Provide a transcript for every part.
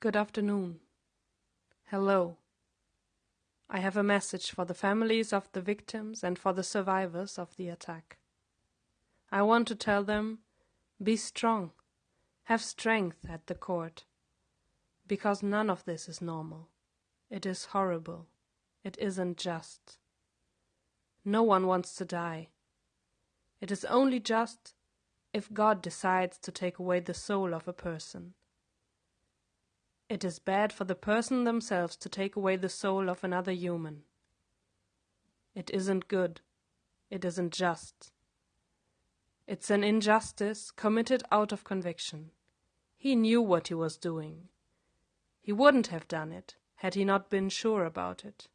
Good afternoon. Hello. I have a message for the families of the victims and for the survivors of the attack. I want to tell them be strong, have strength at the court, because none of this is normal. It is horrible. It isn't just. No one wants to die. It is only just if God decides to take away the soul of a person. It is bad for the person themselves to take away the soul of another human. It isn't good. It isn't just. It's an injustice committed out of conviction. He knew what he was doing. He wouldn't have done it had he not been sure about it.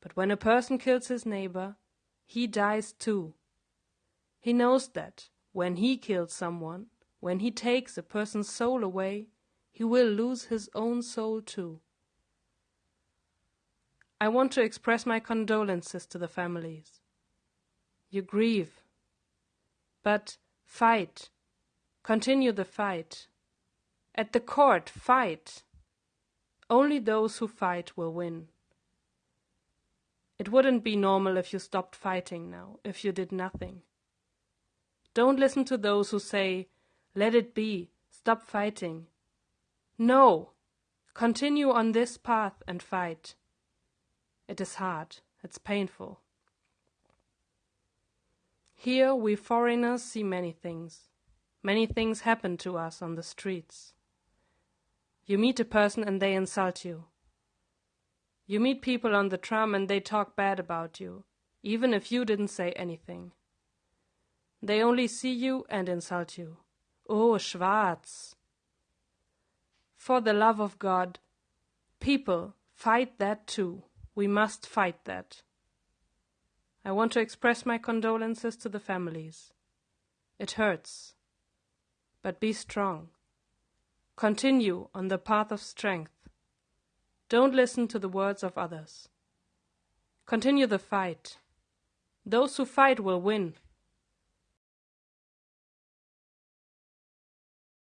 But when a person kills his neighbor, he dies too. He knows that when he kills someone, when he takes a person's soul away, he will lose his own soul too. I want to express my condolences to the families. You grieve. But fight. Continue the fight. At the court, fight. Only those who fight will win. It wouldn't be normal if you stopped fighting now, if you did nothing. Don't listen to those who say, let it be, stop fighting. No! Continue on this path and fight. It is hard, it's painful. Here we foreigners see many things. Many things happen to us on the streets. You meet a person and they insult you. You meet people on the tram and they talk bad about you, even if you didn't say anything. They only see you and insult you. Oh, Schwarz! For the love of God, people, fight that too. We must fight that. I want to express my condolences to the families. It hurts. But be strong. Continue on the path of strength. Don't listen to the words of others. Continue the fight. Those who fight will win.